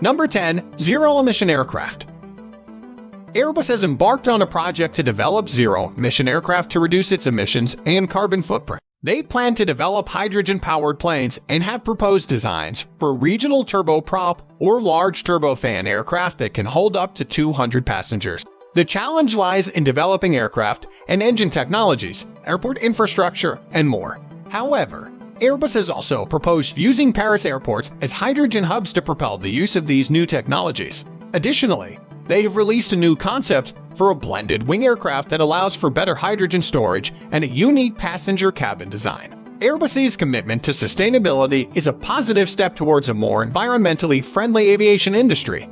Number 10. Zero-emission aircraft. Airbus has embarked on a project to develop zero-emission aircraft to reduce its emissions and carbon footprint. They plan to develop hydrogen-powered planes and have proposed designs for regional turboprop or large turbofan aircraft that can hold up to 200 passengers. The challenge lies in developing aircraft and engine technologies, airport infrastructure, and more. However, Airbus has also proposed using Paris airports as hydrogen hubs to propel the use of these new technologies. Additionally, they have released a new concept for a blended wing aircraft that allows for better hydrogen storage and a unique passenger cabin design. Airbus's commitment to sustainability is a positive step towards a more environmentally friendly aviation industry,